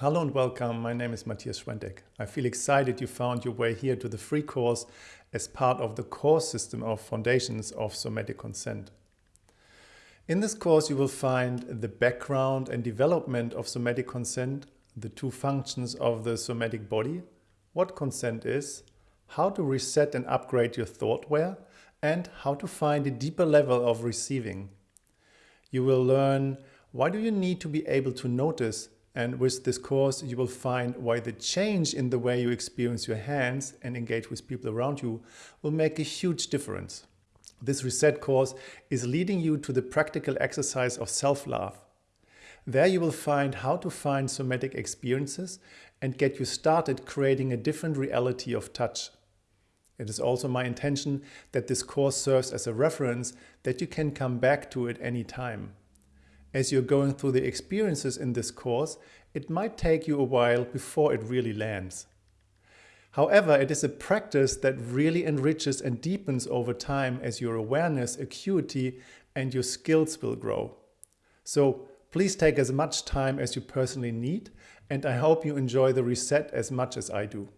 Hello and welcome. My name is Matthias Schwentek. I feel excited you found your way here to the free course as part of the course system of Foundations of Somatic Consent. In this course you will find the background and development of somatic consent, the two functions of the somatic body, what consent is, how to reset and upgrade your thoughtware, and how to find a deeper level of receiving. You will learn why do you need to be able to notice and with this course, you will find why the change in the way you experience your hands and engage with people around you will make a huge difference. This reset course is leading you to the practical exercise of self-love. There you will find how to find somatic experiences and get you started creating a different reality of touch. It is also my intention that this course serves as a reference that you can come back to at any time. As you're going through the experiences in this course, it might take you a while before it really lands. However, it is a practice that really enriches and deepens over time as your awareness, acuity and your skills will grow. So please take as much time as you personally need and I hope you enjoy the reset as much as I do.